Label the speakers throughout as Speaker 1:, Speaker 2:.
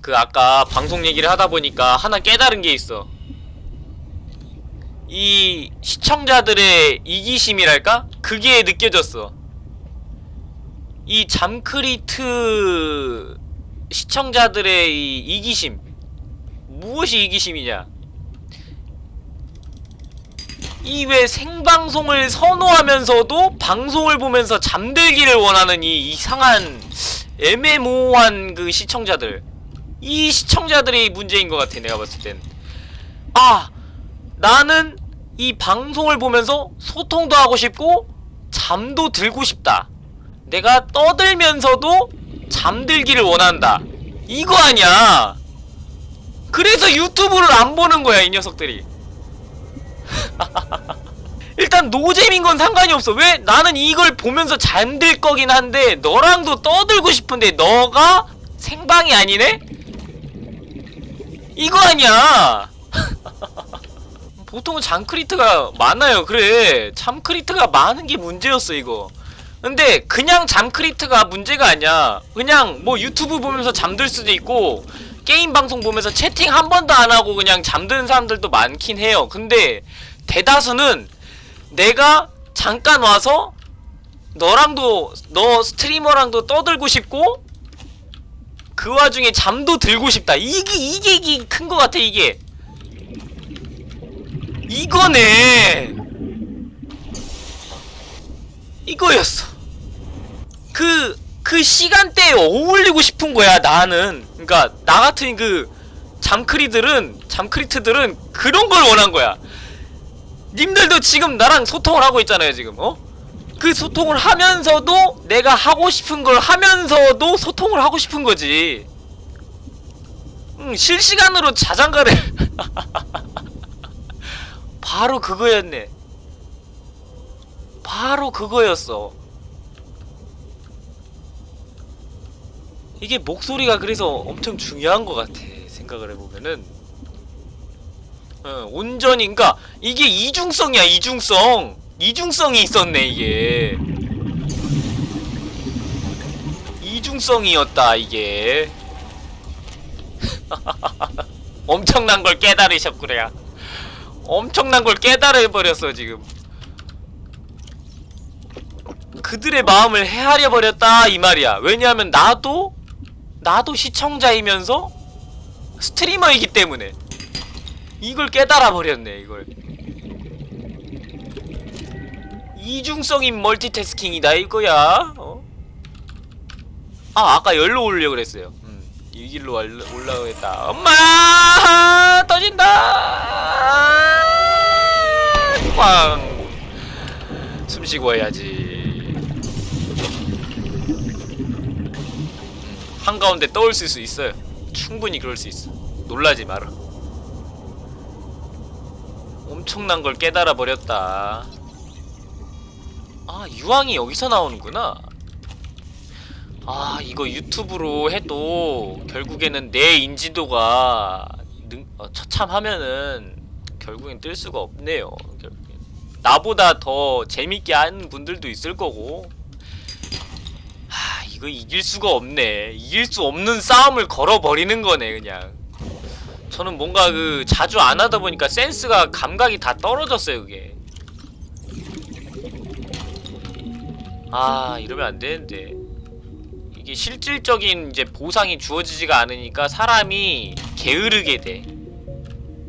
Speaker 1: 그 아까 방송 얘기를 하다 보니까 하나 깨달은 게 있어. 이 시청자들의 이기심이랄까? 그게 느껴졌어. 이 잠크리트 시청자들의 이 이기심. 무엇이 이기심이냐? 이 왜 생방송을 선호하면서도 방송을 보면서 잠들기를 원하는 이 이상한 애매모호한 그 시청자들. 이 시청자들이 문제인 것 같아 내가 봤을 땐. 아 나는 이 방송을 보면서 소통도 하고 싶고 잠도 들고 싶다. 내가 떠들면서도 잠들기를 원한다. 이거 아니야. 그래서 유튜브를 안 보는 거야, 이 녀석들이. 일단 노잼인 건 상관이 없어. 왜? 나는 이걸 보면서 잠들 거긴 한데 너랑도 떠들고 싶은데 너가 생방이 아니네? 이거 아니야. 보통은 잠크리트가 많아요. 그래. 잠크리트가 많은 게 문제였어, 이거. 근데 그냥 잠크리트가 문제가 아니야. 그냥 뭐 유튜브 보면서 잠들 수도 있고 게임 방송 보면서 채팅 한 번도 안 하고 그냥 잠드는 사람들도 많긴 해요. 근데 대다수는 내가 잠깐 와서 너랑도 너 스트리머랑도 떠들고 싶고 그 와중에 잠도 들고 싶다. 이게 이게 이게 큰 거 같아 이게. 이거네. 이거였어. 그, 그 시간대에 어울리고 싶은 거야, 나는. 그니까, 나 같은 그, 잠크리들은, 잠크리트들은 그런 걸 원한 거야. 님들도 지금 나랑 소통을 하고 있잖아요, 지금, 어? 그 소통을 하면서도 내가 하고 싶은 걸 하면서도 소통을 하고 싶은 거지. 응, 실시간으로 자장가를. 바로 그거였네. 바로 그거였어. 이게 목소리가 그래서 엄청 중요한 것 같아. 생각을 해보면은. 어, 온전히, 그니까, 이게 이중성이야, 이중성. 이중성이 있었네, 이게. 이중성이었다, 이게. 엄청난 걸 깨달으셨구려. 엄청난 걸 깨달아버렸어, 지금. 그들의 마음을 헤아려 버렸다 이 말이야. 왜냐하면 나도 나도 시청자이면서 스트리머이기 때문에 이걸 깨달아 버렸네 이걸. 이중성인 멀티태스킹이다 이거야. 어? 아 아까 열로 올려 그랬어요. 음, 이 길로 올라- 올라오겠다. 엄마 터진다. 꽝. 숨 쉬고 해야지. 한가운데 떠올릴 수 있어요. 충분히 그럴 수 있어. 놀라지 마라. 엄청난 걸 깨달아 버렸다. 아, 유황이 여기서 나오는구나. 아, 이거 유튜브로 해도 결국에는 내 인지도가 능, 어, 처참하면은 결국엔 뜰 수가 없네요. 결국엔. 나보다 더 재밌게 하는 분들도 있을 거고 하 이거 이길 수가 없네 이길 수 없는 싸움을 걸어버리는 거네 그냥 저는 뭔가 그 자주 안 하다 보니까 센스가 감각이 다 떨어졌어요 그게 아 이러면 안 되는데. 이게 실질적인 이제 보상이 주어지지가 않으니까 사람이 게으르게 돼.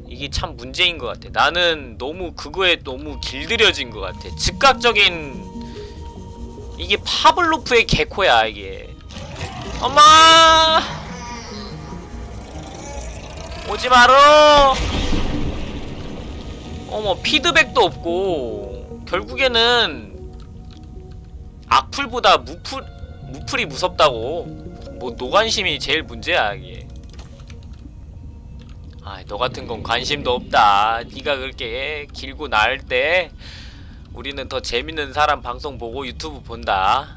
Speaker 1: 이게 참 문제인 것 같아. 나는 너무 그거에 너무 길들여진 것 같아. 즉각적인 이게 파블로프의 개코야 이게. 엄마! 오지 마라 어머 피드백도 없고. 결국에는 악플보다 무풀 무풀이 무섭다고 뭐 노관심이 제일 문제야 이게 아너 같은 건 관심도 없다 네가 그렇게 길고 나을 때 우리는 더 재밌는 사람 방송 보고 유튜브 본다.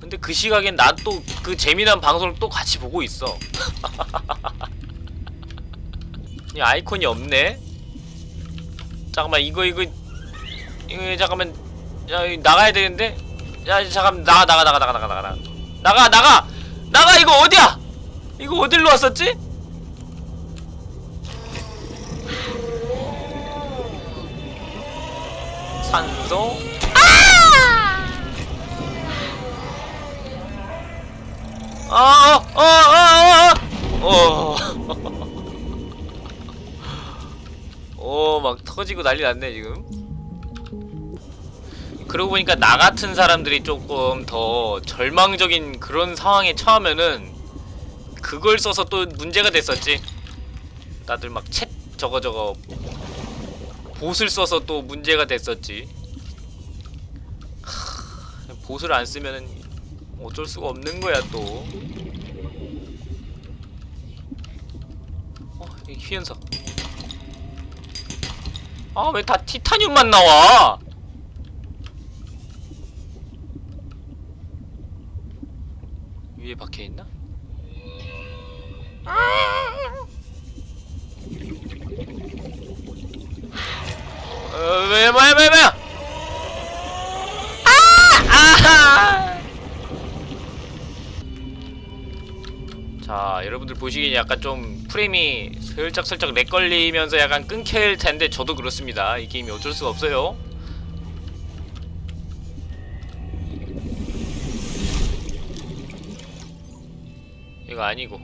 Speaker 1: 근데 그 시각엔 난 또 그 재미난 방송을 또 같이 보고 있어. 이 아이콘이 없네. 잠깐만 이거 이거 이거 잠깐만 야 나가야 되는데. 야 잠깐 나가 나가 나가 나가 나가 나가 나가 나가 나가 이거 어디야? 이거 어딜로 왔었지? 산소 아! 어! 어! 어! 어! 어! 막 터지고 난리 났네 지금 그러고 보니까 나 같은 사람들이 조금 더 절망적인 그런 상황에 처하면은 그걸 써서 또 문제가 됐었지. 다들 막 챗 저거 저거 봇을 써서 또 문제가 됐었지. 하, 봇을 안 쓰면은 어쩔 수가 없는 거야 또. 어, 이 희연석. 아왜 다 티타늄만 나와 위에 박혀 있나? 어, 왜 뭐야 뭐야 뭐야? 아! 자 여러분들 보시기엔 약간 좀 프레임이 슬쩍슬쩍 렉 걸리면서 약간 끊길 텐데 저도 그렇습니다. 이 게임이 어쩔 수가 없어요 이거 아니고.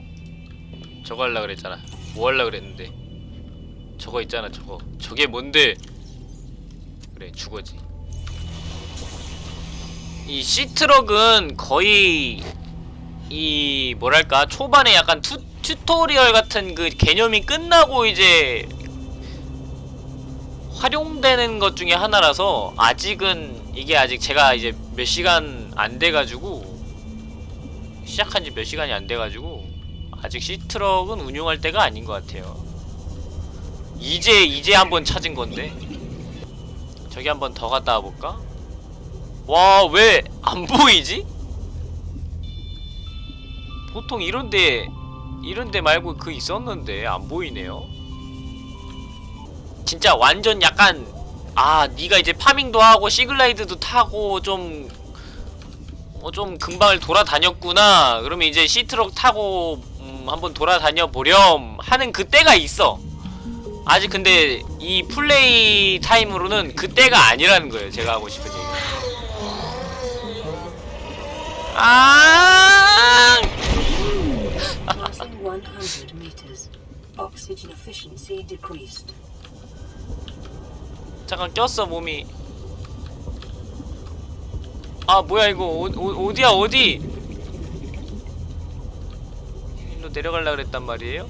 Speaker 1: 저거 할라 그랬잖아. 뭐 할라 그랬는데? 저거 있잖아 저거. 저게 뭔데? 그래 죽어지. 이 Seatruck은 거의 이 뭐랄까 초반에 약간 tu, tutorial 같은 그 개념이 끝나고 이제 활용되는 것 중에 하나라서 아직은 이게 아직 제가 이제 몇 시간 안 돼가지고 시작한 지 몇 시간이 안 돼가지고 아직 시트럭은 운용할 때가 아닌 것 같아요 이제 이제 한번 찾은 건데 저기 한번 더 갔다 와볼까? 와 왜 안 보이지? 보통 이런데 이런데 말고 그 있었는데 안 보이네요 진짜 완전 약간 아 네가 이제 파밍도 하고 시글라이드도 타고 좀 어, 좀 금방을 돌아다녔구나 그러면 이제 시트럭 타고 음, 한번 돌아다녀 보렴 하는 그때가 있어 아직 근데 이 플레이 타임으로는 그때가 아니라는 거예요 제가 하고 싶은 얘기 아
Speaker 2: Passing 100 meters. Oxygen efficiency decreased.
Speaker 1: 잠깐 꼈어 몸이 아 뭐야 이거. 어, 어, 어디야 어디? 일로 내려갈라 그랬단 말이에요?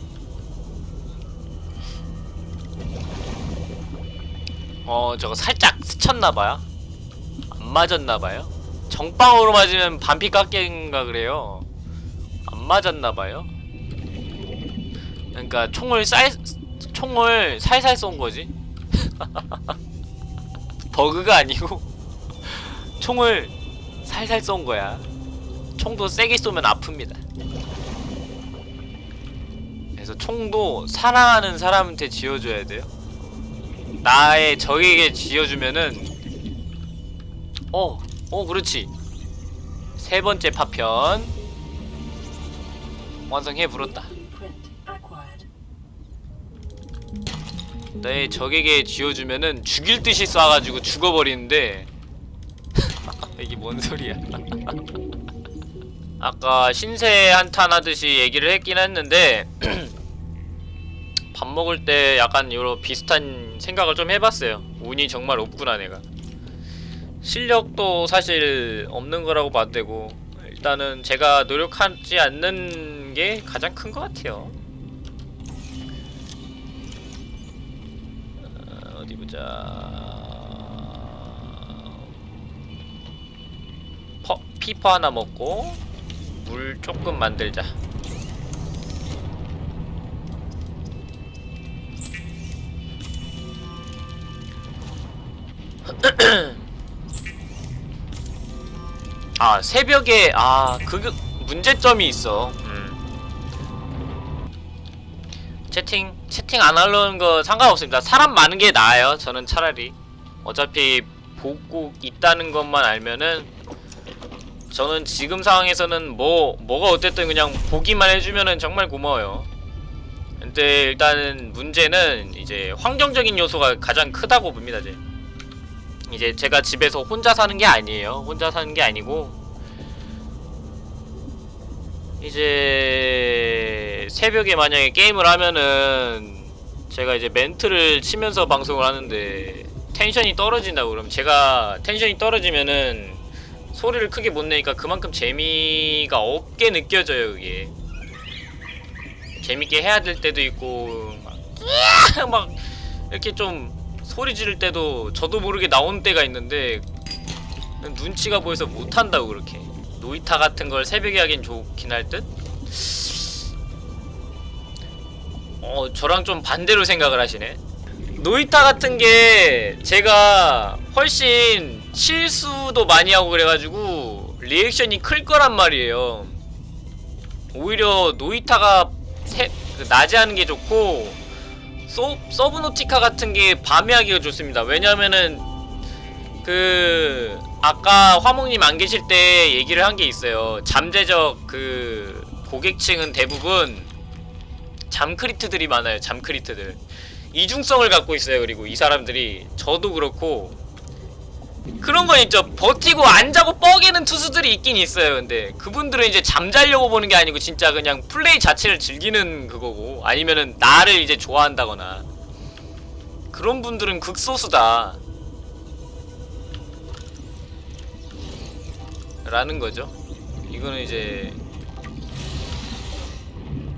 Speaker 1: 어 저거 살짝 스쳤나봐요. 안 맞았나봐요. 정빵으로 맞으면 반피 깎인가 그래요. 안 맞았나봐요. 그러니까 총을 쌀 총을 살살 쏜 거지. 버그가 아니고 총을 살살 쏜 거야. 총도 세게 쏘면 아픕니다. 그래서 총도 사랑하는 사람한테 지어줘야 돼요. 나의 적에게 지어주면은 어, 어 그렇지. 세 번째 파편 완성해
Speaker 2: acquired.
Speaker 1: 내 적에게 지어주면은 죽일 듯이 쏴가지고 죽어버리는데 이게 뭔 소리야. 아까 신세 한탄 하듯이 얘기를 했긴 했는데 밥 먹을 때 약간 요런 비슷한 생각을 좀 해봤어요. 운이 정말 없구나 내가. 실력도 사실 없는 거라고 봐도 되고 일단은 제가 노력하지 않는 게 가장 큰 것 같아요. 어, 어디 보자. 퍼, 피퍼 하나 먹고 물 조금 만들자. 아 새벽에 아그 문제점이 있어. 음. 채팅 채팅 안 하려는 거 상관없습니다. 사람 많은 게 나아요. 저는 차라리 어차피 보고 있다는 것만 알면은 저는 지금 상황에서는 뭐 뭐가 어쨌든 그냥 보기만 해주면은 정말 고마워요. 근데 일단은 문제는 이제 환경적인 요소가 가장 크다고 봅니다. 이제 이제 제가 집에서 혼자 사는 게 아니에요. 혼자 사는 게 아니고 이제 새벽에 만약에 게임을 하면은 제가 이제 멘트를 치면서 방송을 하는데 텐션이 떨어진다고 그러면 제가 텐션이 떨어지면은 소리를 크게 못 내니까 그만큼 재미가 없게 느껴져요 그게 재밌게 해야 될 때도 있고 막! 막 이렇게 좀 소리 지를 때도 저도 모르게 나오는 때가 있는데 눈치가 보여서 못한다고 그렇게 노이타 같은 걸 새벽에 하긴 좋긴 할 듯? 어 저랑 좀 반대로 생각을 하시네 노이타 같은 게 제가 훨씬 실수도 많이 하고 그래가지고 리액션이 클 거란 말이에요. 오히려 노이타가 새, 그 낮에 하는 게 좋고 소, 서브노티카 같은 게 밤에 하기가 좋습니다. 왜냐면은 그 아까 화목님 안 계실 때 얘기를 한 게 있어요. 잠재적 그 고객층은 대부분 잠크리트들이 많아요 잠크리트들. 이중성을 갖고 있어요 그리고 이 사람들이. 저도 그렇고 그런 건 있죠. 버티고 안 자고 뻐개는 투수들이 있긴 있어요. 근데 그분들은 이제 잠자려고 보는 게 아니고 진짜 그냥 플레이 자체를 즐기는 그거고 아니면은 나를 이제 좋아한다거나 그런 분들은 극소수다. 라는 거죠. 이거는 이제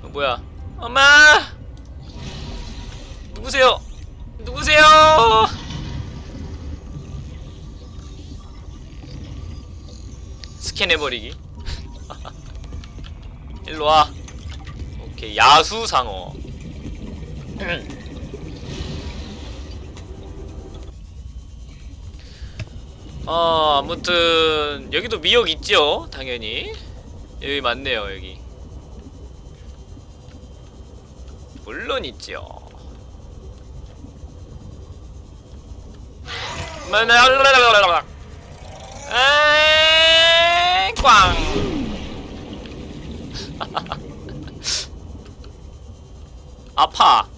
Speaker 1: 어, 뭐야? 엄마! 누구세요? 누구세요 스캔해버리기. 일로와. 오케이 야수상어. 어 아무튼 여기도 미역 있죠? 당연히. 여기 맞네요 여기. 물론 있죠. 에이, 꽝. 아파.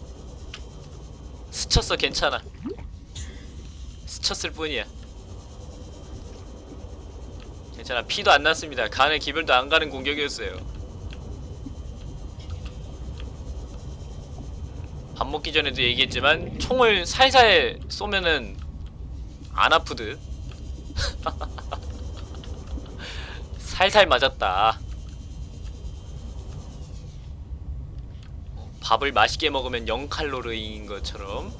Speaker 1: 스쳤어 괜찮아. 스쳤을 뿐이야. 괜찮아 피도 안 났습니다. 간에 기별도 안 가는 공격이었어요. 밥 먹기 전에도 얘기했지만 총을 살살 쏘면은 안 아프듯. 살살 맞았다. 밥을 맛있게 먹으면 0칼로리인 것처럼